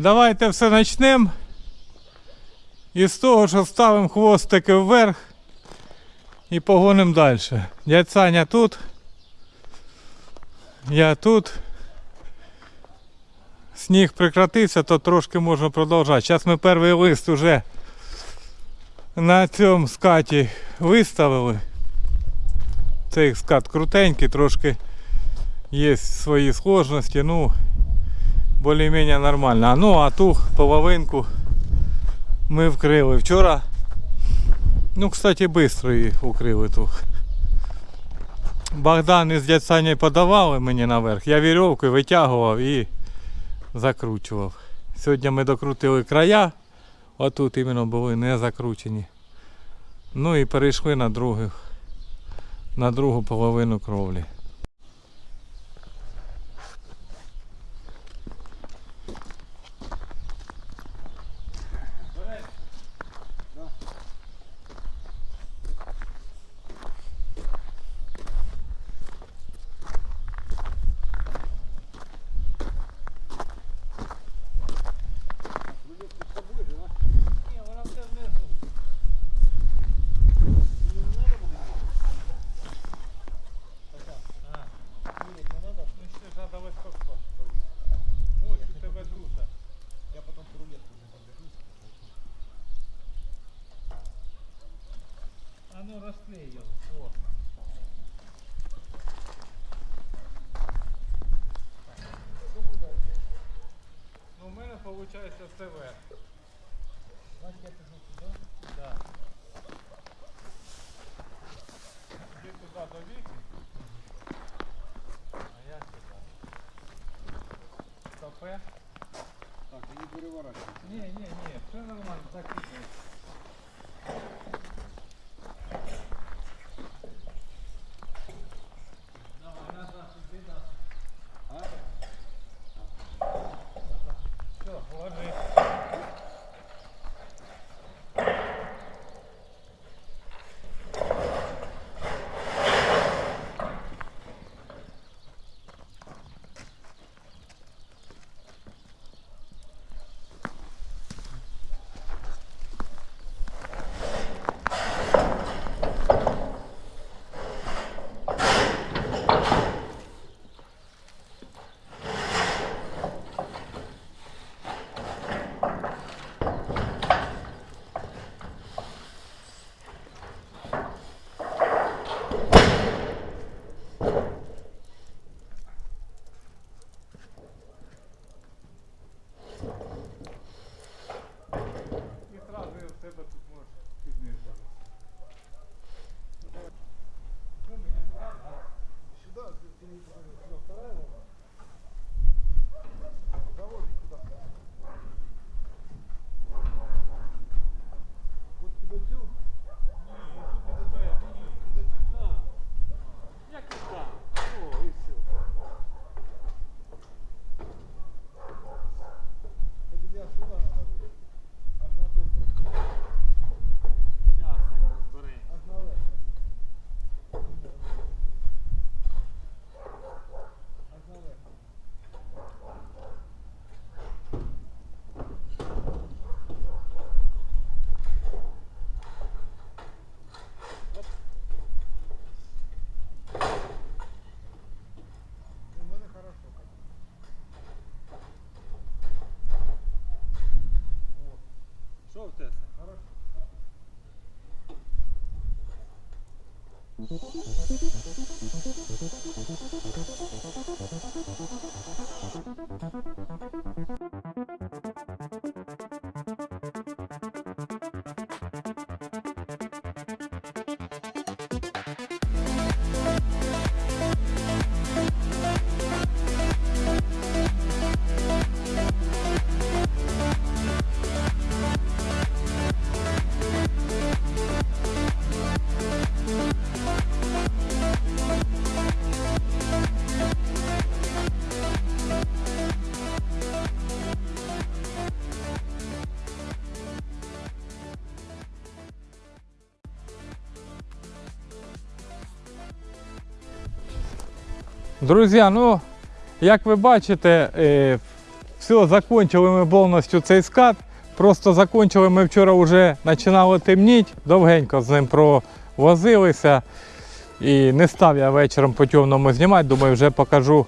Давайте все почнемо. І з того, що ставимо хвостики вверх і погонимо далі. Дядь Саня тут. Я тут. Сніг прекратився, то трошки можна продовжати. Зараз ми перший лист вже на цьому скаті виставили. Цей скат крутенький, трошки є свої сложності, ну більш-менш нормально. Ну а ту половинку ми вкрили. Вчора, ну кстати, швидко її укрили ту. Богдан із дядь Саней подавали мені наверх. Я вірьовкою витягував і закручував. Сьогодні ми докрутили края, отут іменно були не закручені. Ну і перейшли на другу, на другу половину кровлі. Ні, вона все внизу. Ну ще ж треба високо повісити. Ось у тебе друга. Я потом рулетку не подержусь. А ну розклей його. О. Ну, у мене виходить це верх. Значит, я пишу сюда. Да. Іди туди до віки. А я сюди. Стопе. Так, и не переворачивай. Ні, ні, ні, все нормально, так і є. Що в тебе? хорошо. Друзі, ну, як ви бачите, е, Все, закончили ми повністю цей скат. Просто закончили ми вчора вже починало темніти, довгенько з ним провозилися. І не став я вечором по темному знімати, думаю, вже покажу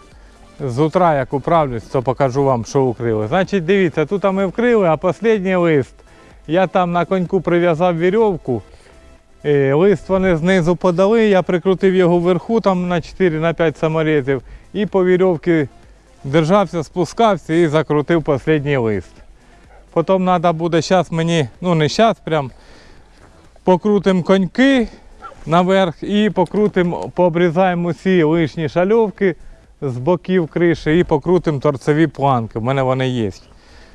з утра, як управлюсь, то покажу вам, що укрили. Значить, дивіться, тут ми вкрили, а останній лист. Я там на коньку прив'язав вірьовку. Е, Лист вони знизу подали, я прикрутив його вверху там на 4-5 саморізів і по вірьовці держався, спускався і закрутив останній лист. Потім треба буде зараз мені, ну не зараз прям, покрутим коньки наверх і покрутим, пообрізаємо усі лишні шальовки з боків криші і покрутим торцеві планки. У мене вони є.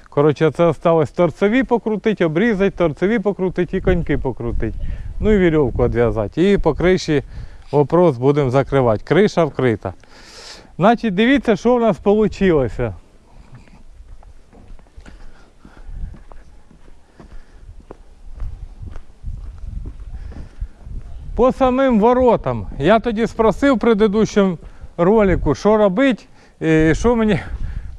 Коротше, це осталось торцеві покрутити, обрізати, торцеві покрутити і коньки покрутити. Ну і вірьовку відв'язати. І по криші вопрос будемо закривати. Криша вкрита. Значить, дивіться, що в нас вийшло. По самим воротам. Я тоді спросив в предыдущому ролику, що робити, і що мені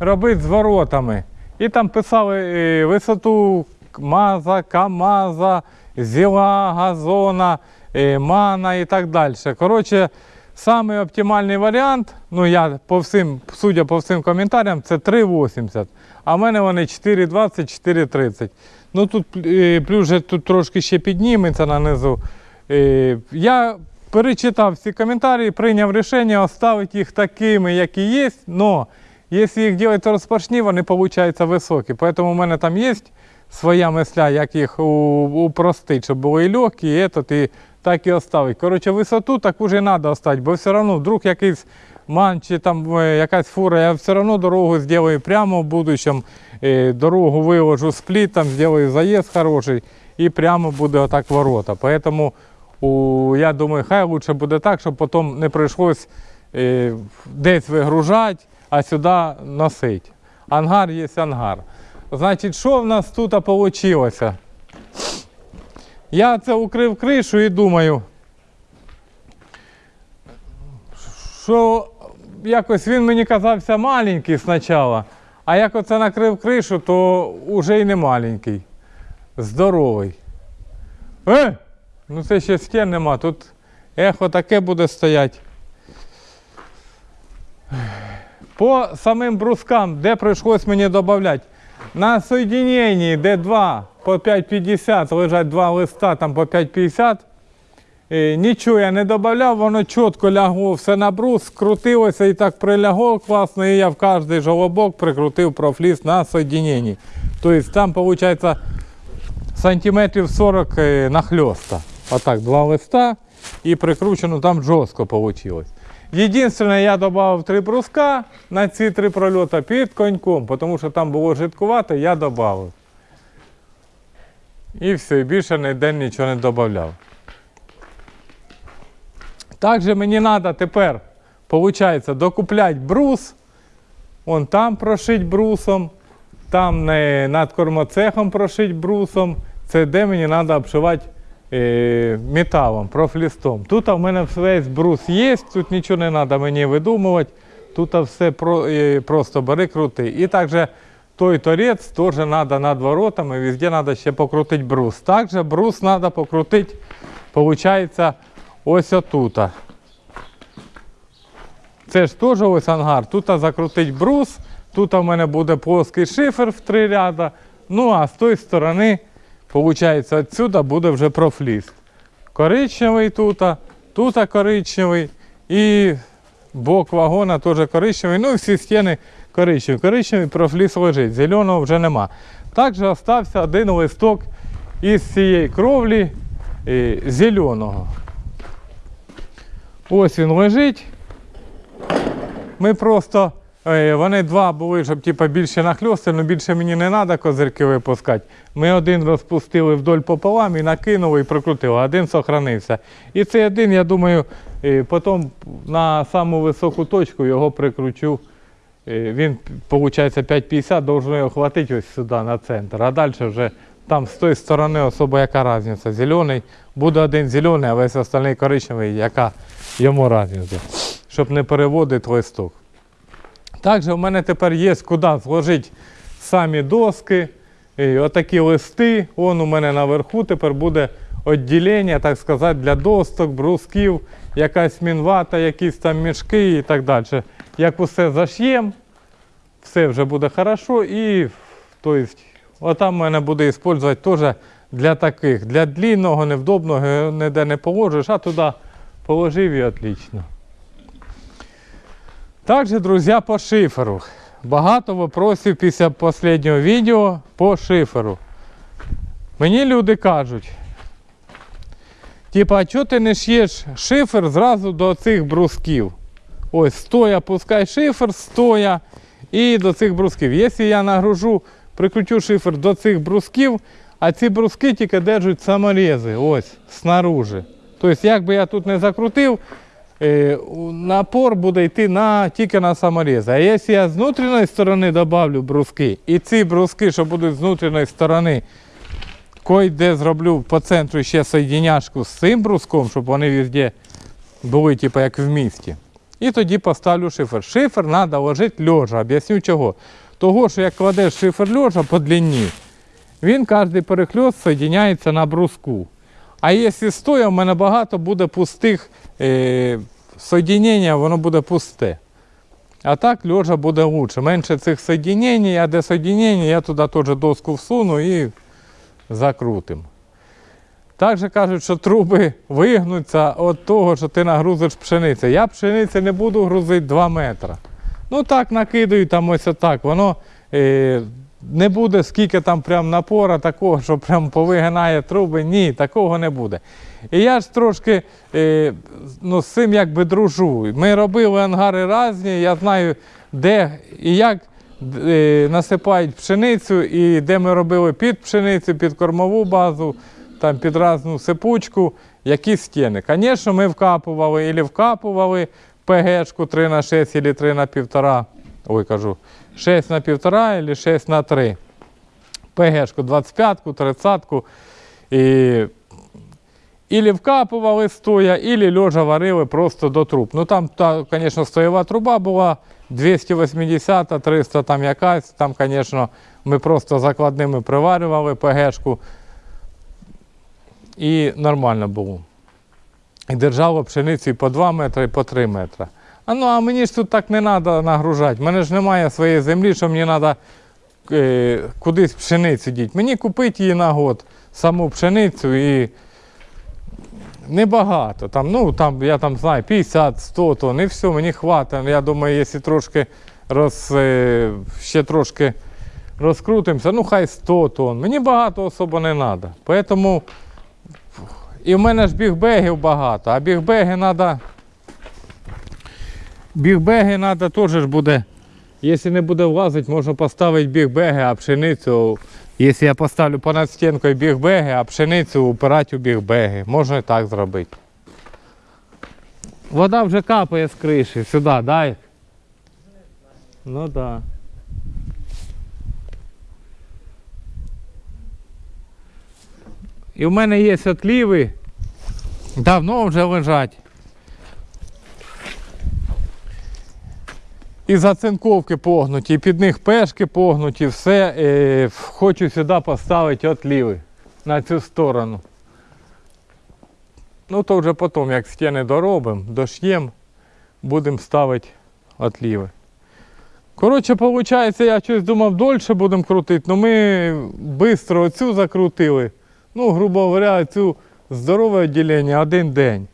робити з воротами. І там писали е, висоту МАЗа, КАМАЗа, зіла, газона, е, мана і так далі. Коротше, самий оптимальний варіант, ну я по всім, судя по всім коментарям, це 3,80. А в мене вони 4,20, 4,30. Ну тут е, плюс тут трошки ще підніметься нанизу. Я перечитав всі коментарі, прийняв рішення оставити їх такими, які є. Но якщо їх робити розпашні, вони получаються високі. Тому в мене там є своя мисля, як їх у- упростити, щоб були і легкі, і, этот, і так і оставити. Коротше, висоту таку ж і треба оставити, бо все одно вдруг якийсь ман чи там е, якась фура, я все одно дорогу зроблю прямо в будущем, е, дорогу виложу сплітом, зроблю заїзд хороший і прямо буде отак ворота. Поэтому я думаю, хай лучше буде так, щоб потім не прийшлось е, десь вигружати, а сюди носити. Ангар є ангар. Значить, що в нас тут вийшло? Я це укрив кришу і думаю, що якось він мені казався маленький спочатку, а як оце накрив кришу, то вже й не маленький. Здоровий. Е! Ну це ще стін нема, тут ехо таке буде стояти. По самим брускам, де прийшлось мені додати, на соєдиненні, де два по 5,50 лежать два листа там по 5,50. е, Нічого я не додавав, воно чітко лягло все на брус, скрутилося і так прилягло класно, і я в кожний жолобок прикрутив профліс на соєдиненні. Тобто там виходить сантиметрів 40 е, нахльоста. Отак, два листа і прикручено там жорстко вийшло. Єдине, я додав три бруска на ці три прольоти під коньком, тому що там було жидкувато, я додав. І все, більше ніде нічого не додавав. Також мені треба тепер, виходить, докупляти брус. Вон там прошить брусом, там над кормоцехом прошить брусом. Це де мені треба обшивати металом, профлістом. Тут в мене весь брус є, тут нічого не треба мені видумувати. Тут все е, просто бери крути. І також той торець теж треба над воротами, везде треба ще покрутити брус. Також брус треба покрутити, виходить, ось отут. Це ж теж ось ангар. Тут закрутить брус, тут у мене буде плоский шифер в три ряда. Ну а з тої сторони, виходить, відсюди буде вже профліст. Коричневий тут, тут коричневий і бок вагона теж коричневий. Ну і всі стіни коричневі. Коричневий профліс лежить, зеленого вже нема. Також залишився один листок із цієї кровлі е, зеленого. Ось він лежить. Ми просто, вони два були, щоб типу, більше нахльости, але більше мені не треба козирки випускати. Ми один розпустили вдоль пополам і накинули і прикрутили, один сохранився. І цей один, я думаю, е, потім на саму високу точку його прикручу. Е, Він, виходить, 5,50, должно його хватити ось сюди на центр. А далі вже там з тої сторони особо яка різниця. Зелений, буде один зелений, а весь остальний коричневий, яка йому різниця. Щоб не переводити листок. Також у мене тепер є куди зложити самі доски, і отакі листи. Вон у мене наверху тепер буде відділення, так сказати, для досток, брусків, якась мінвата, якісь там мішки і так далі. Як усе заш'єм, все вже буде хорошо і то есть, отам мене буде використовувати теж для таких. Для длинного, невдобного ніде не положиш, а туди положив і отлично. Также, друзья, по шиферу. Багато вопросів після останнього відео по шиферу. Мені люди кажуть, типа, а чого ти не ш'єш шифер зразу до цих брусків? Ось, стоя, пускай шифер, стоя і до цих брусків. Якщо я нагружу, прикручу шифер до цих брусків, а ці бруски тільки держать саморези, ось, снаружи. Тобто, як би я тут не закрутив, напор буде йти на, тільки на саморези. А якщо я з внутрішньої сторони додавлю бруски, і ці бруски, що будуть з внутрішньої сторони, де зроблю по центру ще соєдиняшку з цим бруском, щоб вони везде були, типу, як в місті. І тоді поставлю шифер. Шифер треба ложити льожа. Об'ясню чого. Того, що як кладеш шифер льожа по длині, він кожен перехльост соєдиняється на бруску. А якщо стоя, в мене багато буде пустих е, воно буде пусте. А так льожа буде лучше. Менше цих соєдинень, а де соєдинення, я туди теж доску всуну і закрутим. Також кажуть, що труби вигнуться від того, що ти нагрузиш пшеницю. Я пшениці не буду грузити 2 метри. Ну так накидаю там ось отак. Воно е, не буде скільки там прям напора такого, що прям повигинає труби. Ні, такого не буде. І я ж трошки е, ну, з цим якби дружу. Ми робили ангари різні, я знаю, де і як е, насипають пшеницю, і де ми робили під пшеницю, під кормову базу, там під різну сипучку, які стіни. Звісно, ми вкапували і вкапували ПГшку 3 на 6 або 3 на 1,5. Ой, кажу, 6 на 1,5 або 6 на 3. ПГшку 25-ку, 30-ку. І Ілі вкапували стоя, ілі льожа варили просто до труб. Ну там, та, звісно, стоєва труба була 280, 300 там якась. Там, звісно, ми просто закладними приварювали ПГшку. І нормально було. І держало пшениці по 2 метри, і по 3 метри. А ну а мені ж тут так не треба нагружати. У мене ж немає своєї землі, що мені треба е, кудись пшеницю діти. Мені купити її на год, саму пшеницю і небагато. Там, ну, там, я там знаю, 50-100 тонн і все, мені хватить. Я думаю, якщо трошки роз, е, ще трошки розкрутимося, ну хай 100 тонн. Мені багато особо не треба. Поэтому і в мене ж бігбегів багато, а бігбеги треба. Бігбеги треба теж буде. Якщо не буде влазити, можна поставити бігбеги, а пшеницю. Якщо я поставлю понад стінкою бігбеги, а пшеницю упирати у бігбеги. Можна і так зробити. Вода вже капає з криші, сюди, дай. Ну так. Да. І в мене є отліви, давно вже лежать. І зацинковки погнуті, і під них пешки погнуті, все. Е, хочу сюди поставити отліви на цю сторону. Ну то вже потім, як стіни доробимо, дош'ємо, будемо ставити отліви. Коротше, виходить, я щось думав, дольше будемо крутити, але ми швидко оцю закрутили. Ну, грубо говоря, цю здорове відділення один день.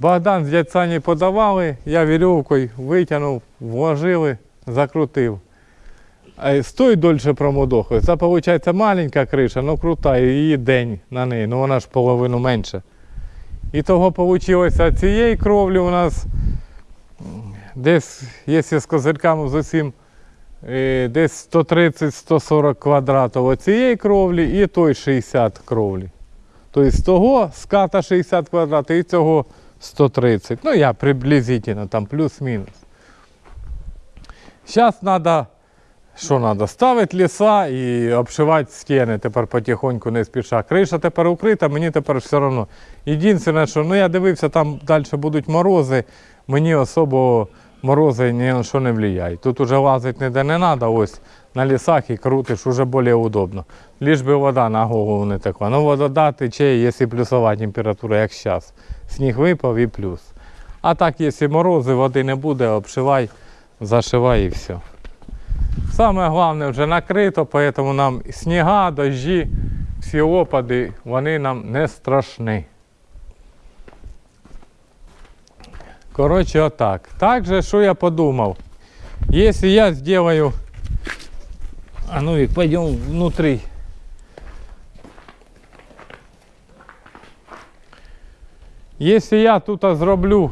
Богдан з дядь Сані подавали, я вірьовкою витягнув, вложили, закрутив. А й Стой дольше промодохує. Це виходить маленька криша, ну крута, її день на неї, ну вона ж половину менше. І того вийшло цієї кровлі у нас десь, якщо з козирками з усім, е, десь 130-140 квадратів оцієї кровлі і той 60 кровлі. Тобто з того ската 60 квадратів і цього 130. Ну, я приблизительно, там плюс-мінус. Зараз треба, що треба, ставити ліса і обшивати стіни тепер потихоньку не спіша. Криша тепер укрита, мені тепер все одно. Єдине, що ну, я дивився, там далі будуть морози, мені особо морози ні на що не впливають. Тут уже лазити ніде не треба, ось на лісах і крутиш, уже більш удобно. Ліж би вода на голову не текла. Ну вода тече, якщо плюсова температура, як зараз. Сніг випав і плюс. А так, якщо морози, води не буде, обшивай, зашивай і все. Саме головне вже накрито, тому нам сніга, дощі, всі опади, вони нам не страшні. Коротше, отак. Также, що я подумав, якщо я сделаю, а ну Вик, пойдем внутрі. Якщо я тут зроблю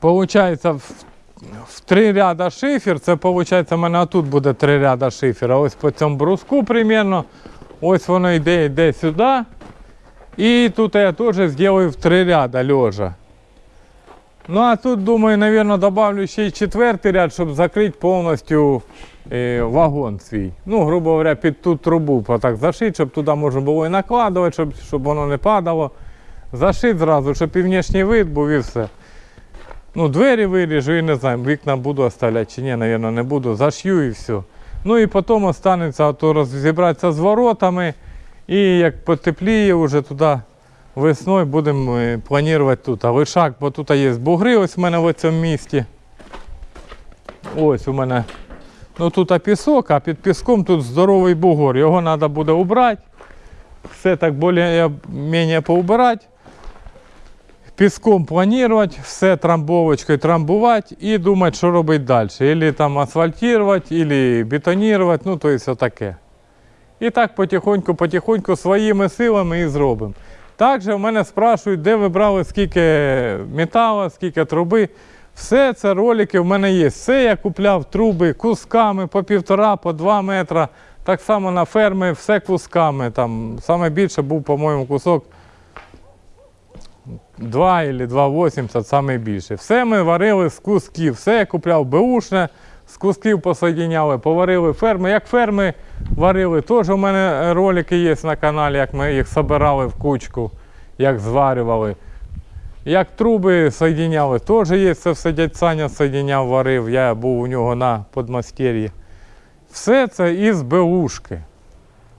Получається, в, в три ряда шифер, це виходить, у мене тут буде три ряда шифера. Ось по цьому бруску примерно. Ось воно йде, йде сюди. І тут я теж зроблю в три ряда лежа. Ну а тут, думаю, наверное, добавлю ще й четвертий ряд, щоб закрити повністю е, вагон свій. Ну, грубо говоря, під ту трубу так зашити, щоб туди можна було і накладувати, щоб, щоб воно не падало. Зашити зразу, щоб і внешній вид був і все. Ну, двері виріжу і не знаю, вікна буду оставляти чи ні, напевно, не буду. Зашью і все. Ну і потім останеться то розібратися з воротами. І як потепліє вже туди весною будемо е, планувати тут. А вишак, бо тут є бугри ось у мене в цьому місті. Ось у мене. Ну тут пісок, а під піском тут здоровий бугор. Його треба буде убрати. Все так більш-менш поубирати піском планувати, все трамбовочкою трамбувати і думати, що робити далі. Ілі там асфальтувати, ілі бетонувати, ну то є таке. І так потихоньку, потихоньку своїми силами і зробимо. Також в мене спрашують, де ви брали скільки металу, скільки труби. Все це ролики в мене є. Все я купляв труби кусками по півтора, по два метра. Так само на фермі, все кусками. Там саме більше був, по-моєму, кусок 2 або 2,80 саме більше. Все ми варили з кусків. Все я купляв беушне, з кусків посоєдиняли, поварили ферми. Як ферми варили, теж у мене ролики є на каналі, як ми їх збирали в кучку, як зварювали. Як труби соєдиняли, теж є, це все дядь Саня соєдиняв, варив, я був у нього на подмастер'ї. Все це із беушки.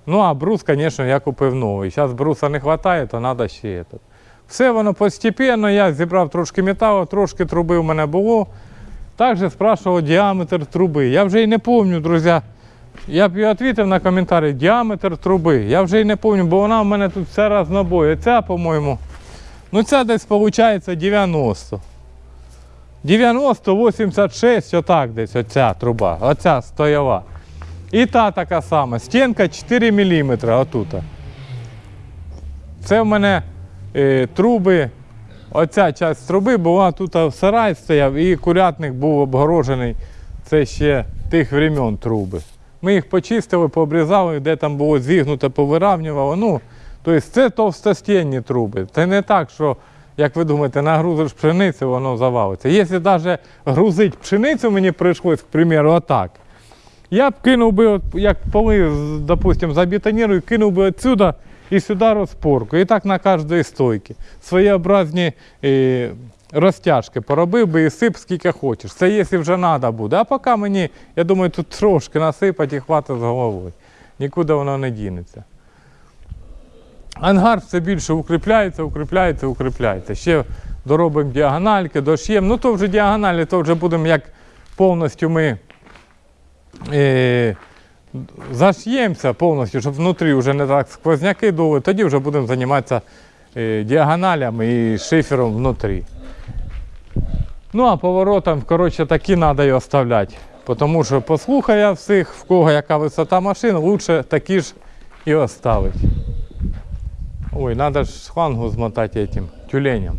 Ну, а брус, звісно, я купив новий. Зараз бруса не вистачає, то треба ще этот. Все воно постепенно, я зібрав трошки металу, трошки труби в мене було. Також спрашивав діаметр труби. Я вже й не пам'ятаю, друзі. Я б відповів на коментарі діаметр труби. Я вже й не пам'ятаю, бо вона в мене тут вся разнобой. Ця, по-моєму, ну ця десь виходить 90. 90, 86, отак десь оця труба, оця стояла. І та така сама. Стінка 4 мм отут. Це в мене е, труби. Оця частина труби була тут в сарай стояв і курятник був обгорожений. Це ще тих времен труби. Ми їх почистили, пообрізали, де там було зігнуте, повиравнювали. Ну, тобто це товстостінні труби. Це не так, що, як ви думаєте, нагрузиш пшеницю, воно завалиться. Якщо навіть грузити пшеницю мені прийшлось, к примеру, отак. Я б кинув би, як поли, з- допустим, забетонірую, кинув би отсюда і сюди розпорку. І так на кожній стойці. Своєобразні е, розтяжки поробив би і сип скільки хочеш. Це якщо вже треба буде. А поки мені, я думаю, тут трошки насипати і хватить з головою. Нікуди воно не дінеться. Ангар все більше укріпляється, укріпляється, укріпляється. Ще доробимо діагональки, дош'ємо. Ну то вже діагоналі, то вже будемо як повністю ми е, заш'ємося повністю, щоб внутрі вже не так сквозняки дули, тоді вже будемо займатися е, діагоналями і шифером внутрі. Ну а поворотом, коротше, такі треба і оставляти. Тому що послухаю всіх, в кого яка висота машин, лучше такі ж і оставити. Ой, треба ж шлангу змотати этим тюленем.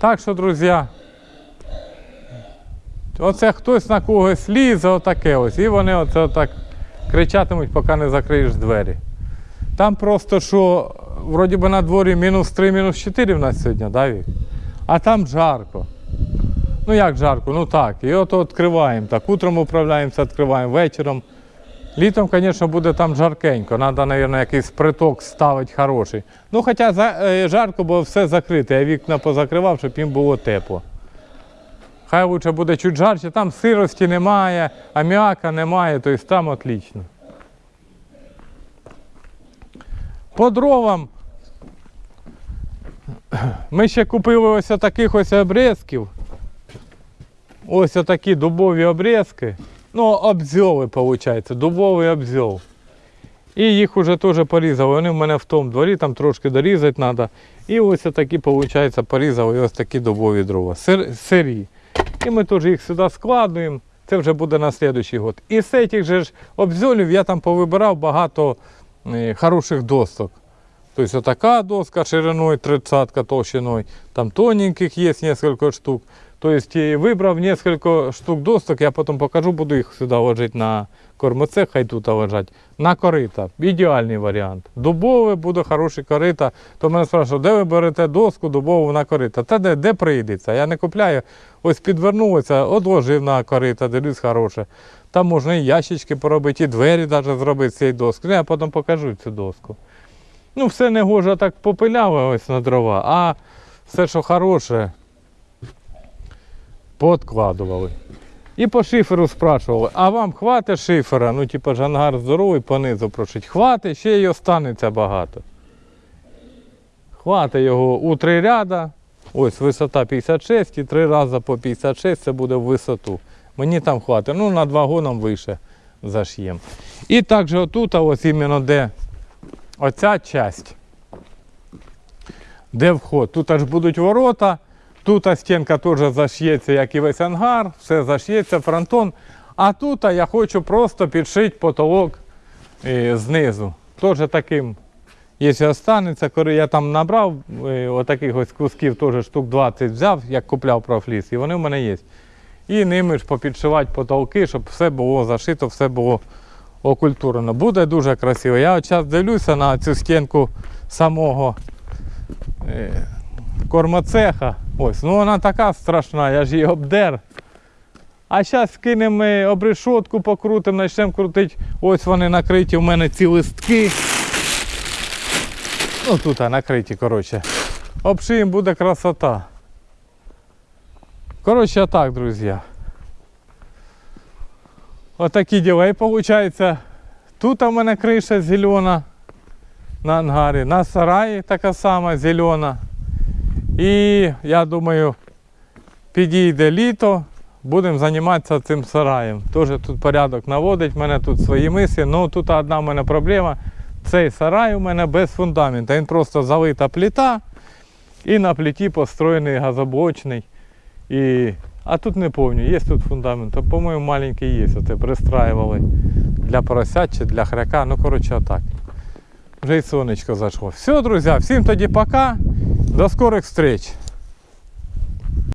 Так що, друзі, оце хтось на когось лізе, отаке ось. І вони оце отак кричатимуть, поки не закриєш двері. Там просто що, вроді би на дворі мінус 3, мінус 4 в нас сьогодні, да, Вік? А там жарко. Ну як жарко? Ну так. І от відкриваємо. Так, утром управляємося, відкриваємо вечором. Літом, звісно, буде там жаркенько. Треба, мабуть, якийсь приток ставити хороший. Ну, хоча е, жарко, бо все закрите. Я вікна позакривав, щоб їм було тепло. Хай лучше буде чуть жарче, там сирості немає, аміака немає, тобто там отлично. По дровам ми ще купили ось таких ось обрізків. Ось такі дубові обрізки. Ну, обзьови, виходить, дубовий обзьов. І їх вже теж порізали. Вони в мене в тому дворі, там трошки дорізати треба. І ось такі, виходить, порізали ось такі дубові дрова. Сир, сирі. І ми теж їх сюди складуємо. Це вже буде на наступний год. І з цих же ж обзьолів я там повибирав багато е, хороших досок. Тобто така доска шириною 30 толщиною, там тоненьких є несколько штук. Тобто е, вибрав несколько штук досок, я потім покажу, буду їх сюди ложити на кормоцех, хай тут лежать. На корита. Ідеальний варіант. Дубове буде хороше корита. То мене спрашивают, де ви берете доску дубову на корита? Та де, де прийдеться? Я не купляю. Ось підвернулося, одложив на корита, дивлюсь хороше. Там можна і ящички поробити, і двері навіть зробити з цієї доски. Ну, я потім покажу цю доску. Ну, все не гоже так попиляве ось на дрова, а все, що хороше, подкладували. І по шиферу спрашували, а вам хватить шифера? Ну, типу, жангар здоровий, понизу прошить. Хватить, ще й останеться багато. Хватить його у три ряда. Ось висота 56 і три рази по 56 це буде в висоту. Мені там хватить. Ну, над вагоном вище заш'єм. І також отут, ось іменно де оця часть, де вход. Тут аж будуть ворота, тут стінка теж заш'ється, як і весь ангар, все заш'ється, фронтон. А тут я хочу просто підшити потолок е, знизу. Теж таким, якщо останеться, коли я там набрав е, отаких ось кусків, теж штук 20 взяв, як купляв профліс, і вони в мене є. І ними ж попідшивати потолки, щоб все було зашито, все було окультурено. Буде дуже красиво. Я зараз дивлюся на цю стінку самого е, кормоцеха. Ось, ну вона така страшна, я ж її обдер. А зараз кинемо обрешотку, покрутимо, почнемо крутити. Ось вони накриті, у мене ці листки. Ну тут накриті, коротше. Обшиємо, буде красота. Коротше, так, друзі. Отакі діла. І виходить, тут у мене криша зелена на ангарі, на сараї така сама зелена. І я думаю, підійде літо, будемо займатися цим сараєм. Теж тут порядок наводить, в мене тут свої миси. Ну тут одна в мене проблема. Цей сарай у мене без фундаменту. Він просто залита плита і на плиті построєний газоблочний. І... А тут не пам'ятаю, є тут фундамент, по-моєму, маленький є. Оце пристраивали для поросят чи для хряка. Ну, коротше, отак. Вже й сонечко зайшло. Все, друзі, всім тоді пока. До скорих встреч.